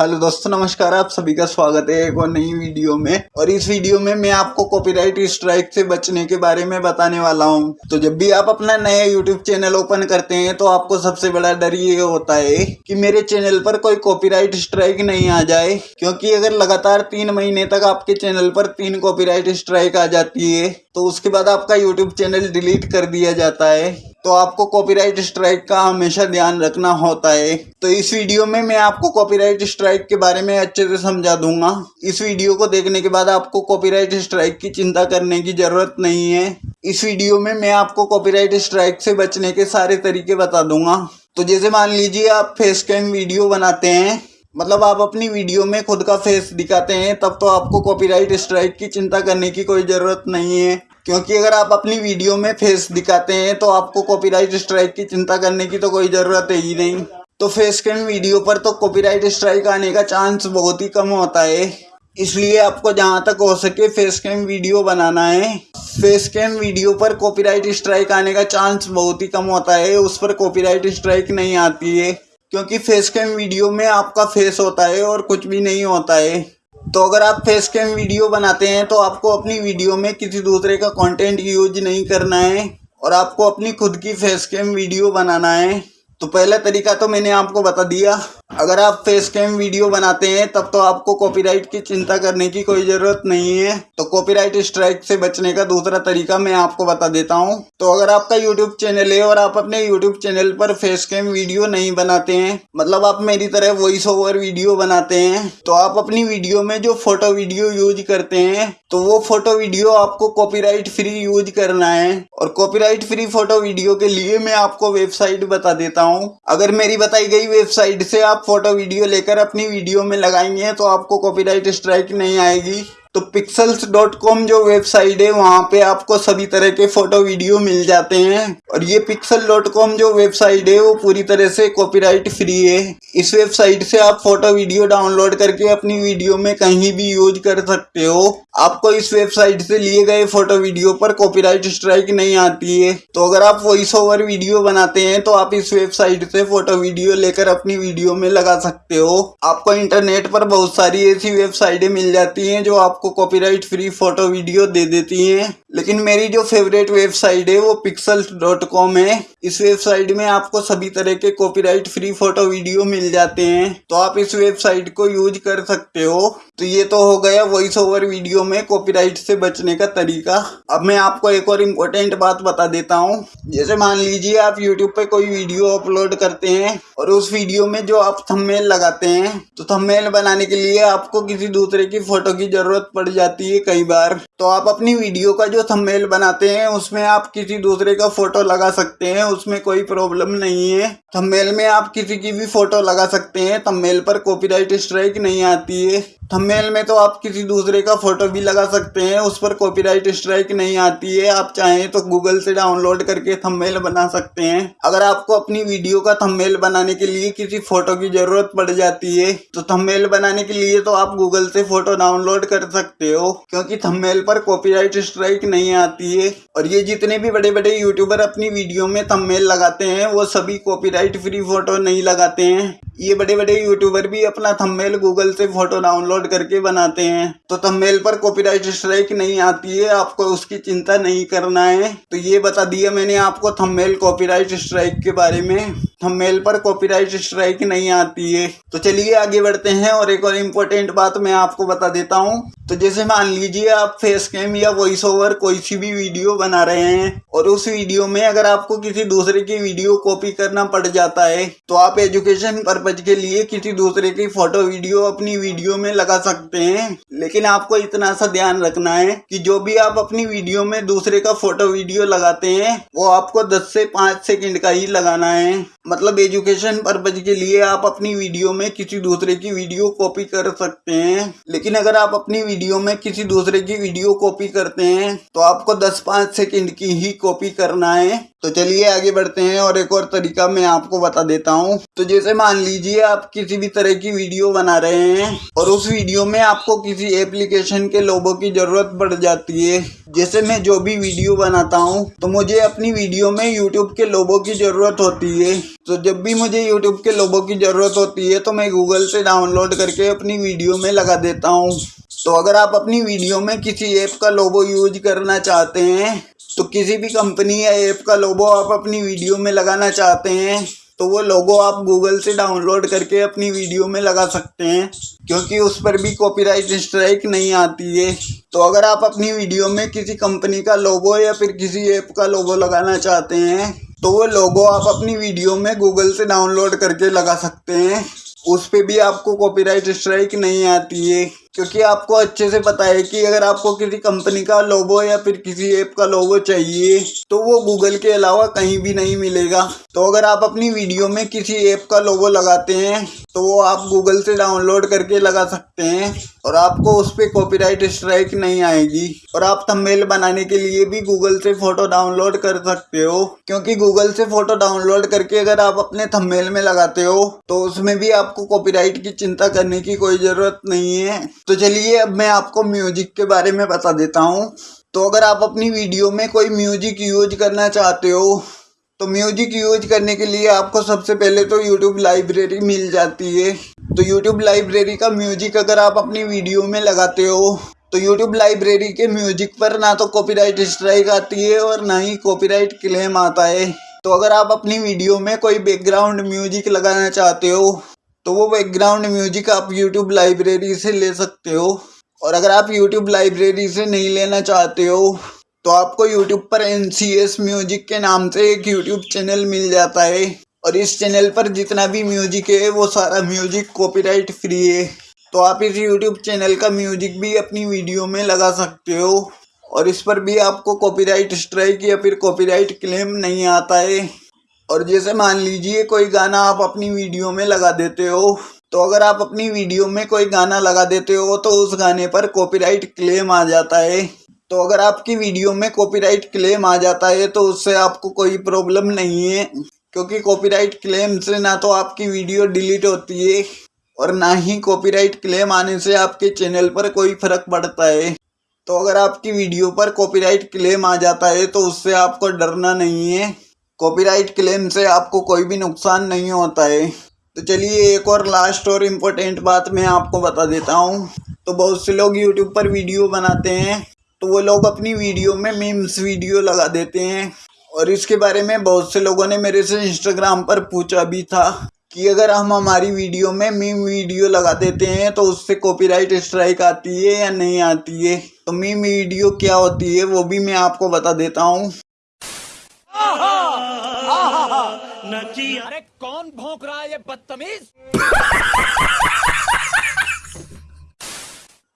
Hello दोस्तों, नमस्कार, आप सभी का स्वागत है एक और नई वीडियो में। और इस वीडियो में मैं आपको कॉपीराइट स्ट्राइक से बचने के बारे में बताने वाला हूँ। तो जब भी आप अपना नया यूट्यूब चैनल ओपन करते हैं तो आपको सबसे बड़ा डर ये होता है कि मेरे चैनल पर कोई कॉपीराइट स्ट्राइक नहीं आ जाए, क्योंकि अगर लगातार तीन महीने तक आपके चैनल पर तीन कॉपीराइट स्ट्राइक आ जाती है तो उसके बाद आपका यूट्यूब चैनल डिलीट कर दिया जाता है। तो आपको कॉपीराइट स्ट्राइक का हमेशा ध्यान रखना होता है। तो इस वीडियो में मैं आपको कॉपीराइट स्ट्राइक के बारे में अच्छे से समझा दूँगा। इस वीडियो को देखने के बाद आपको कॉपीराइट स्ट्राइक की चिंता करने की ज़रूरत नहीं है। इस वीडियो में मैं आपको कॉपीराइट स्ट्राइक से बचने के सारे तरीके बता दूँगा। तो जैसे मान लीजिए आप फेस कैम वीडियो बनाते हैं मतलब आप अपनी वीडियो में खुद का फेस दिखाते हैं, तब तो आपको कॉपीराइट स्ट्राइक की चिंता करने की कोई ज़रूरत नहीं है। क्योंकि अगर आप अपनी वीडियो में फेस दिखाते हैं तो आपको कॉपीराइट स्ट्राइक की चिंता करने की तो कोई ज़रूरत है ही नहीं। तो फेस कैम वीडियो पर तो कॉपीराइट स्ट्राइक आने का चांस बहुत ही कम होता है। इसलिए आपको जहाँ तक हो सके फेस कैम वीडियो बनाना है। फेस कैम वीडियो पर कॉपीराइट स्ट्राइक आने का चांस बहुत ही कम होता है। उस पर कॉपीराइट स्ट्राइक नहीं आती है। क्योंकि फेस कैम वीडियो में आपका फेस होता है और कुछ भी नहीं होता है। तो अगर आप फेस कैम वीडियो बनाते हैं तो आपको अपनी वीडियो में किसी दूसरे का कंटेंट यूज़ नहीं करना है और आपको अपनी खुद की फेस कैम वीडियो बनाना है। तो पहला तरीका तो मैंने आपको बता दिया। अगर आप फेस कैम वीडियो बनाते हैं, तब तो आपको कॉपीराइट की चिंता करने की कोई ज़रूरत नहीं है। तो कॉपीराइट स्ट्राइक से बचने का दूसरा तरीका मैं आपको बता देता हूँ। तो अगर आपका यूट्यूब चैनल है और आप अपने यूट्यूब चैनल पर फेस कैम वीडियो नहीं बनाते हैं मतलब आप मेरी तरह वॉइस ओवर वीडियो बनाते हैं तो आप अपनी वीडियो में जो फ़ोटो वीडियो यूज़ करते हैं तो वो फ़ोटो वीडियो आपको कॉपीराइट फ्री यूज़ करना है। और कॉपीराइट फ्री फ़ोटो वीडियो के लिए मैं आपको वेबसाइट बता देता हूँ। अगर मेरी बताई गई वेबसाइट से आप फ़ोटो वीडियो लेकर अपनी वीडियो में लगाएँगे तो आपको कॉपीराइट स्ट्राइक नहीं आएगी। तो पिक्सल्स डॉट कॉम जो वेबसाइट है, वहाँ पे आपको सभी तरह के फ़ोटो वीडियो मिल जाते हैं। और ये पिक्सल डॉट कॉम जो वेबसाइट है, वो पूरी तरह से कॉपीराइट फ्री है। इस वेबसाइट से आप फ़ोटो वीडियो डाउनलोड करके अपनी वीडियो में कहीं भी यूज़ कर सकते हो। आपको इस वेबसाइट से लिए गए फ़ोटो वीडियो पर कॉपीराइट स्ट्राइक नहीं आती है। तो अगर आप वॉइस ओवर वीडियो बनाते हैं तो आप इस वेबसाइट से फ़ोटो वीडियो लेकर अपनी वीडियो में लगा सकते हो। आपको इंटरनेट पर बहुत सारी ऐसी वेबसाइटें मिल जाती हैं, जो आप आपको कॉपीराइट फ्री फ़ोटो वीडियो दे देती हैं। लेकिन मेरी जो फेवरेट वेबसाइट है, वो पिक्सल डॉट कॉम है। इस वेबसाइट में आपको सभी तरह के कॉपीराइट फ्री फ़ोटो वीडियो मिल जाते हैं। तो आप इस वेबसाइट को यूज़ कर सकते हो। तो ये तो हो गया वॉइस ओवर वीडियो में कॉपीराइट से बचने का तरीका। अब मैं आपको एक और इम्पोर्टेंट बात बता देता हूँ। जैसे मान लीजिए आप यूट्यूब पे कोई वीडियो अपलोड करते हैं और उस वीडियो में जो आप थंबनेल लगाते हैं तो थंबनेल बनाने के लिए आपको किसी दूसरे की फ़ोटो की ज़रूरत पड़ जाती है कई बार। तो आप अपनी वीडियो का जो थंबनेल बनाते हैं, उसमें आप किसी दूसरे का फ़ोटो लगा सकते हैं, उसमें कोई प्रॉब्लम नहीं है। थंबनेल में आप किसी की भी फ़ोटो लगा सकते हैं थंबनेल पर कॉपीराइट स्ट्राइक नहीं आती है। थंबनेल में तो आप किसी दूसरे का फ़ोटो भी लगा सकते हैं, उस पर कॉपीराइट स्ट्राइक नहीं आती है, आप चाहें तो गूगल से डाउनलोड करके थंबनेल बना सकते हैं। अगर आपको अपनी वीडियो का थंबनेल बनाने के लिए किसी फ़ोटो की ज़रूरत पड़ जाती है तो थंबनेल बनाने के लिए तो आप गूगल से फ़ोटो डाउनलोड कर सकते हो, क्योंकि थंबनेल पर कॉपीराइट स्ट्राइक नहीं आती है। और ये जितने भी बड़े बड़े यूट्यूबर अपनी वीडियो में थंबनेल लगाते हैं, वो सभी कॉपीराइट फ्री फ़ोटो नहीं लगाते हैं। ये बड़े बड़े यूट्यूबर भी अपना थंबनेल गूगल से फ़ोटो डाउनलोड करके बनाते हैं। तो थंबनेल पर कॉपीराइट स्ट्राइक नहीं आती है, आपको उसकी चिंता नहीं करना है। तो ये बता दिया मैंने आपको थंबनेल कॉपीराइट स्ट्राइक के बारे में। थंबनेल पर कॉपीराइट स्ट्राइक नहीं आती है। तो चलिए आगे बढ़ते हैं और एक और इम्पोर्टेंट बात मैं आपको बता देता हूँ। तो जैसे मान लीजिए आप फेस कैम या वॉइस ओवर कोई सी भी वीडियो बना रहे हैं और उस वीडियो में अगर आपको किसी दूसरे की वीडियो कॉपी करना पड़ जाता है तो आप एजुकेशन पर्पज के लिए किसी दूसरे की फ़ोटो वीडियो अपनी वीडियो में लगा सकते हैं। लेकिन आपको इतना सा ध्यान रखना है कि जो भी आप अपनी वीडियो में दूसरे का फ़ोटो वीडियो लगाते हैं, वो आपको दस से पाँच सेकेंड का ही लगाना है। मतलब एजुकेशन पर्पज के लिए आप अपनी वीडियो में किसी दूसरे की वीडियो कॉपी कर सकते हैं। लेकिन अगर आप अपनी वीडियो में किसी दूसरे की वीडियो कॉपी करते हैं तो आपको 10-5 सेकंड की ही कॉपी करना है। तो चलिए आगे बढ़ते हैं और एक और तरीका मैं आपको बता देता हूँ। तो जैसे मान लीजिए आप किसी भी तरह की वीडियो बना रहे हैं, और उस वीडियो में आपको किसी एप्लीकेशन के लोगों की ज़रूरत पड़ जाती है। जैसे मैं जो भी वीडियो बनाता हूँ तो मुझे अपनी वीडियो में यूट्यूब के लोगों की ज़रूरत होती है। तो जब भी मुझे यूट्यूब के लोगों की ज़रूरत होती है तो मैं गूगल से डाउनलोड करके अपनी वीडियो में लगा देता हूँ। तो अगर आप अपनी वीडियो में किसी ऐप का लोगो यूज़ करना चाहते हैं तो किसी भी कंपनी या ऐप का लोगो आप अपनी वीडियो में लगाना चाहते हैं तो वो लोगो आप गूगल से डाउनलोड करके अपनी वीडियो में लगा सकते हैं, क्योंकि उस पर भी कॉपीराइट स्ट्राइक नहीं आती है। तो अगर आप अपनी वीडियो में किसी कंपनी का लोगो या फिर किसी ऐप का लोगो लगाना चाहते हैं तो वो लोगो आप अपनी वीडियो में गूगल से डाउनलोड करके लगा सकते हैं। उस पर भी आपको कॉपीराइट स्ट्राइक नहीं आती है। क्योंकि आपको अच्छे से पता है कि अगर आपको किसी कंपनी का लोगो या फिर किसी ऐप का लोगो चाहिए तो वो गूगल के अलावा कहीं भी नहीं मिलेगा। तो अगर आप अपनी वीडियो में किसी ऐप का लोगो लगाते हैं तो वो आप गूगल से डाउनलोड करके लगा सकते हैं और आपको उस पर कॉपीराइट स्ट्राइक नहीं आएगी। और आप थंबनेल बनाने के लिए भी गूगल से फ़ोटो डाउनलोड कर सकते हो, क्योंकि गूगल से फ़ोटो डाउनलोड करके अगर आप अपने थंबनेल में लगाते हो तो उसमें भी आपको कॉपीराइट की चिंता करने की कोई ज़रूरत नहीं है। तो चलिए अब मैं आपको म्यूज़िक के बारे में बता देता हूँ। तो अगर आप अपनी वीडियो में कोई म्यूज़िक यूज़ करना चाहते हो तो म्यूज़िक यूज़ करने के लिए आपको सबसे पहले तो यूट्यूब लाइब्रेरी मिल जाती है। तो यूट्यूब लाइब्रेरी का म्यूज़िक अगर आप अपनी वीडियो में लगाते हो तो यूट्यूब लाइब्रेरी के म्यूज़िक पर ना तो कॉपीराइट स्ट्राइक आती है और ना ही कॉपीराइट क्लेम आता है। तो अगर आप अपनी वीडियो में कोई बैकग्राउंड म्यूज़िक लगाना चाहते हो तो वो बैकग्राउंड म्यूज़िक आप यूट्यूब लाइब्रेरी से ले सकते हो। और अगर आप यूट्यूब लाइब्रेरी से नहीं लेना चाहते हो तो आपको यूट्यूब पर एनसीएस म्यूज़िक के नाम से एक यूट्यूब चैनल मिल जाता है। और इस चैनल पर जितना भी म्यूज़िक है, वो सारा म्यूज़िक कॉपीराइट फ्री है। तो आप इस यूट्यूब चैनल का म्यूज़िक भी अपनी वीडियो में लगा सकते हो। और इस पर भी आपको कॉपीराइट स्ट्राइक या फिर कॉपीराइट क्लेम नहीं आता है। और जैसे मान लीजिए कोई गाना आप अपनी वीडियो में लगा देते हो तो अगर आप अपनी वीडियो में कोई गाना लगा देते हो तो उस गाने पर कॉपीराइट क्लेम आ जाता है। तो अगर आपकी वीडियो में कॉपीराइट क्लेम आ जाता है तो उससे आपको कोई प्रॉब्लम नहीं है, क्योंकि कॉपीराइट क्लेम से ना तो आपकी वीडियो डिलीट होती है, और ना ही कॉपीराइट क्लेम आने से आपके चैनल पर कोई फ़र्क पड़ता है। तो अगर आपकी वीडियो पर कॉपीराइट क्लेम आ जाता है तो उससे आपको डरना नहीं है। कॉपीराइट क्लेम से आपको कोई भी नुकसान नहीं होता है। तो चलिए एक और लास्ट और इम्पोर्टेंट बात मैं आपको बता देता हूँ। तो बहुत से लोग यूट्यूब पर वीडियो बनाते हैं। तो वो लोग अपनी वीडियो में मीम्स वीडियो लगा देते हैं। और इसके बारे में बहुत से लोगों ने मेरे से इंस्टाग्राम पर पूछा भी था कि अगर हम हमारी वीडियो में मीम वीडियो लगा देते हैं तो उससे कॉपीराइट स्ट्राइक आती है या नहीं आती है? तो मीम वीडियो क्या होती है, वो भी मैं आपको बता देता हूँ। नची अरे कौन भौंक रहा है ये बदतमीज?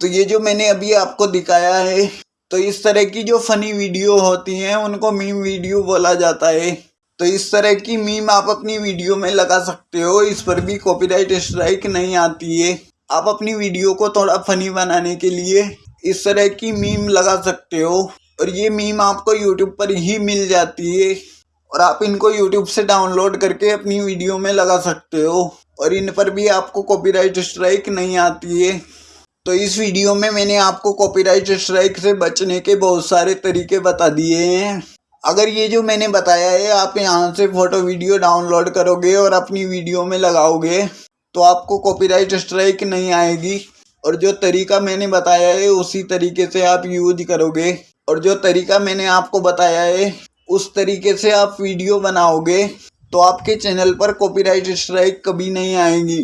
तो ये जो मैंने अभी आपको दिखाया है तो इस तरह की जो फनी वीडियो होती हैं उनको मीम वीडियो बोला जाता है। तो इस तरह की मीम आप अपनी वीडियो में लगा सकते हो इस पर भी कॉपीराइट स्ट्राइक नहीं आती है। आप अपनी वीडियो को थोड़ा फनी बनाने के लिए इस तरह की मीम लगा सकते हो। और ये मीम आपको यूट्यूब पर ही मिल जाती है। और आप इनको यूट्यूब से डाउनलोड करके अपनी वीडियो में लगा सकते हो। और इन पर भी आपको कॉपीराइट स्ट्राइक नहीं आती है। तो इस वीडियो में मैंने आपको कॉपीराइट स्ट्राइक से बचने के बहुत सारे तरीके बता दिए हैं। अगर ये जो मैंने बताया है, आप यहाँ से फ़ोटो वीडियो डाउनलोड करोगे और अपनी वीडियो में लगाओगे तो आपको कॉपीराइट स्ट्राइक नहीं आएगी। और जो तरीका मैंने बताया है, उसी तरीके से आप यूज़ करोगे। और जो तरीका मैंने आपको बताया है उस तरीके से आप वीडियो बनाओगे तो आपके चैनल पर कॉपीराइट स्ट्राइक कभी नहीं आएगी।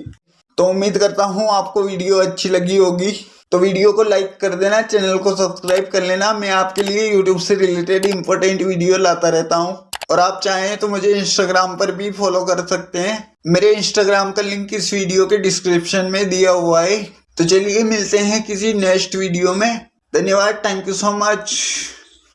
तो उम्मीद करता हूँ आपको वीडियो अच्छी लगी होगी। तो वीडियो को लाइक कर देना, चैनल को सब्सक्राइब कर लेना। मैं आपके लिए यूट्यूब से रिलेटेड इंपॉर्टेंट वीडियो लाता रहता हूँ। और आप चाहें तो मुझे इंस्टाग्राम पर भी फॉलो कर सकते हैं। मेरे इंस्टाग्राम का लिंक इस वीडियो के डिस्क्रिप्शन में दिया हुआ है। तो चलिए मिलते हैं किसी नेक्स्ट वीडियो में। धन्यवाद थैंक यू सो मच